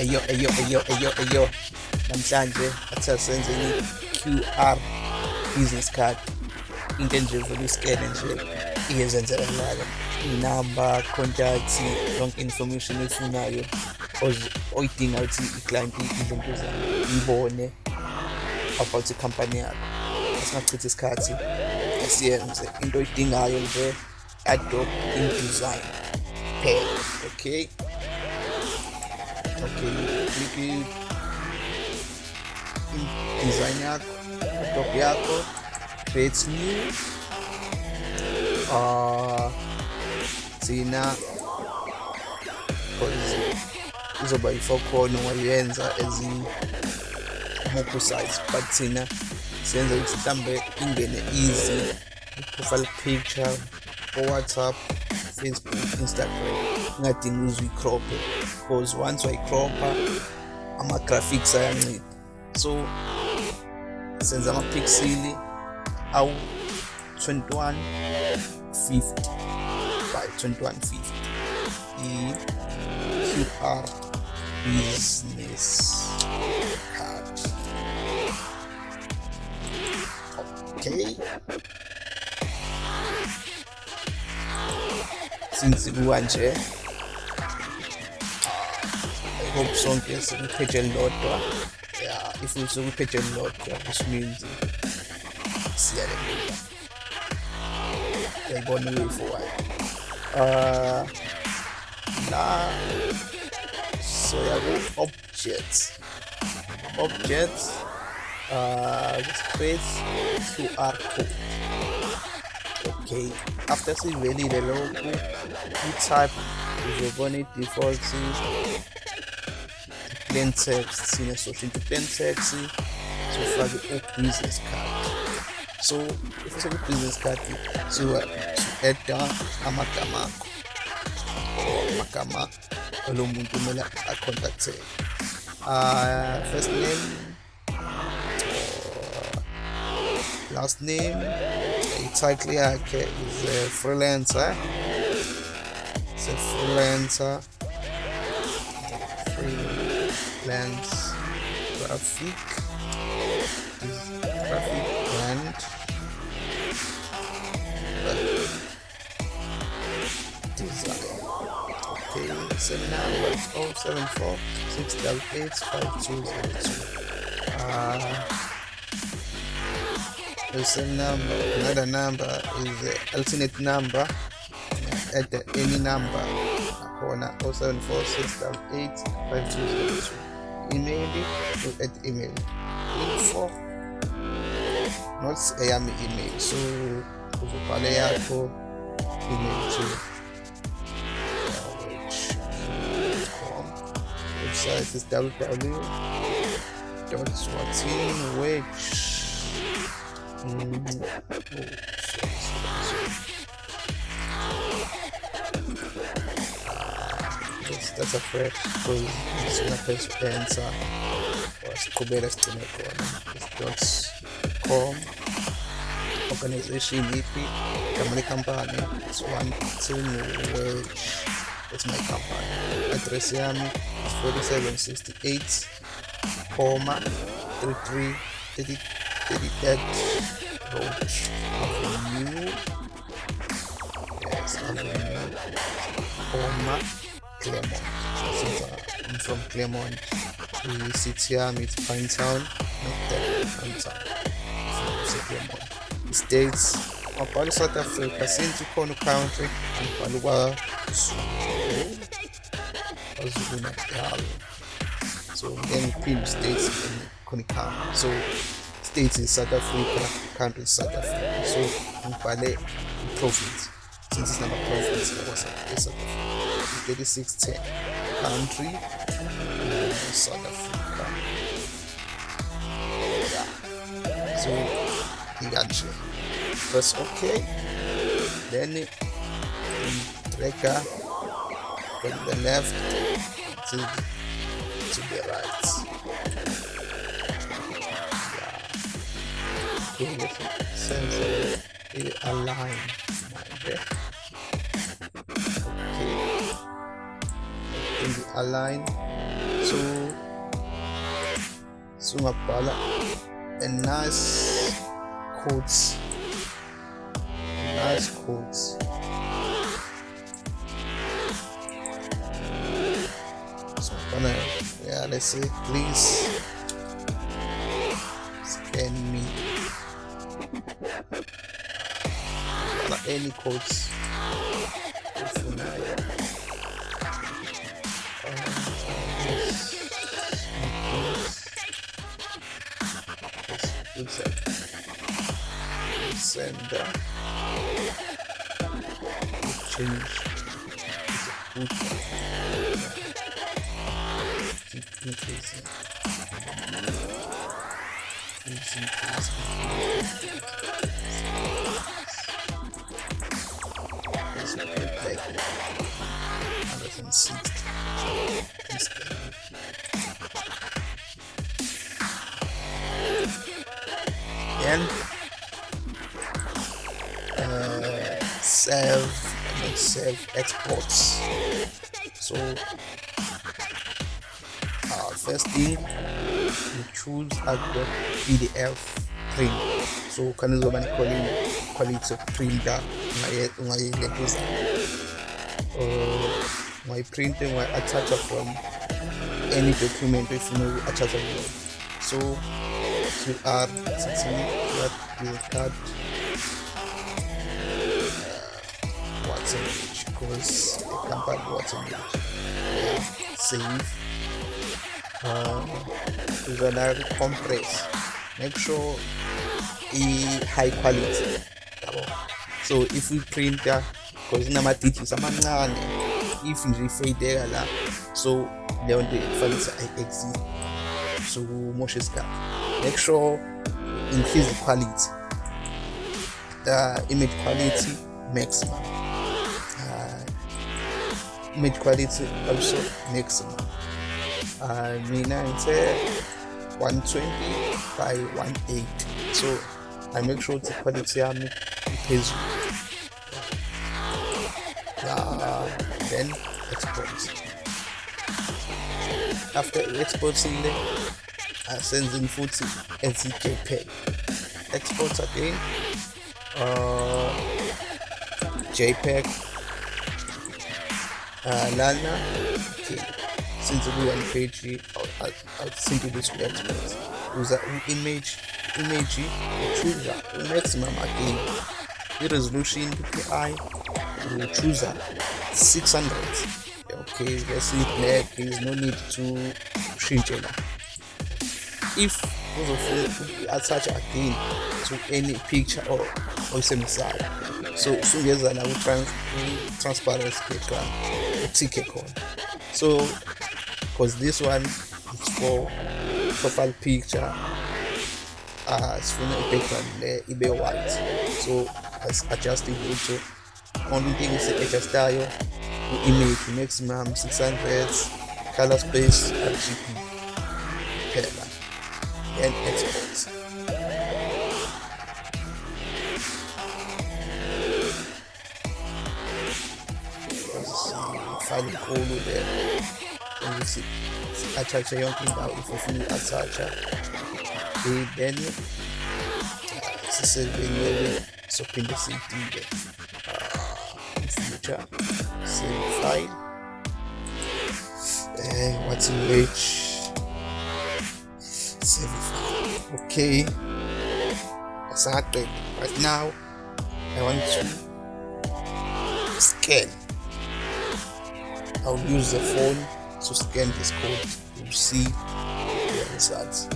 eyo eyo eyo eyo eyo namhlanje athi asenze i-QR business card. Into enje vele usikene nje iyezenzela njalo inamba contact yonke information efunayo oyidinga ukuthi i-client izinto zayo ibone about ikhampani yakho. Asingachithi isikhathi asiyenze into oyidingayo nje adobe InDesign phela okay okay takiej pliki desigňák, jako creates new a zina. Izoba ifokhona wayenza as more-precise but thina senza ukuthi mhlambe ingene easy. Profile picture for whatsapp facebook instagram ingadingi uze uyicrophe because once wayicropha ama-graphics ayancipha so senza amapixeli awu 2150 by 2150 i-qr business card. Okay. Since kuwanje I hope sonke sikupheje elilodwa yeah if usekupheje elilodwa which means siyalemula uyayibona way forward uh la soya ku objects. Objects uh just create QR code. Okay after sivelile lokhu i-type uzobona i-default bem sexy, né? Sou gente bem sexy. Sou fazer um business card. So, if you have a business card, so you head down amakamako. Or makama, hello muntu mela a contact first name, oh, last name, exactly, okay, ist a freelancer. It's a freelancer. Freelance graphic graphic and design okay number it's 074 688 5202 uh the same number another number is the alternate number at the any number corner 074688 5202 email at email. Info not ayami email. So uzobhala yakho email to website is www That's a fresh because sina press enter wasiqhubeka sigcine khona dot com organization iphi igama lekhampani it's one tin wedge uh, it's my company. Address is 4768 comma 33 30 33rd road avenue. Yes avenue. Comma Claremont. Uh, I'm from Claremont, the city yami is Pinetown, not that Pinetown. So Claremont. The states ngibhala South Africa since ukhona country ngibhala kwaZulu kwaZulu Natal so then ngiphinde states khona ikhamba so states is South Africa country is South Africa so ngibhale province since it's not a province was South Africa 3610 country. South Africa. Yeah so inganje press ok then drag from the left to to the right. Yeah. Sensor it align okay okay align. So sungabhala a nice quotes. Nice quotes. So yeah let's say please. Scan me. Not any quotes sender change keep increasing increasing let's put like 160 save and save exports. So uh, first thing you choose advert pdf print. So can khani zoba ne-quality printer? Ungayileguza ungayiprinte ungayi-attach from any document oyifuna uku-attach kuyona so you are sitting what card watson because the company watson yeah, save uh, uzona compress. Make sure i high quality. So if we print printer because inama-digits amancane if nje ifeyideka la so leyo nto kufanele ayi-exit so kumosha isikhathi. Make sure increase the quality. The image quality maximum image quality also maximum uh, mina ngithe 120 by 180 so i make sure the quality yami iphezulu uh, then export. After exporting asenzeni futhi as jpeg export again uh, jpeg uh, lana since kuyi-one page I'll, I'll simply just export uza image image uchuza maximum again i-resolution pi uchuza 600 okay let's see black there is no need to change it. If attach again to any picture or oyisebenzisayo so usungeza la ku-transparency background uthike khona so because this one is for profile picture uh sifuna i-background le ibe white so as-adjusting ukuthi only thing isi-adjustayo ku-image maximum 600 color space rgb phela and export file inkulu le ukuthi si-attach-e yonke indawo if ufuna uku-attach-a then sisevenyewe sophinde siyidile future. Save file uh, what's in which save file okay. Right now. I want to scan i'll use the phone to scan this code to see the results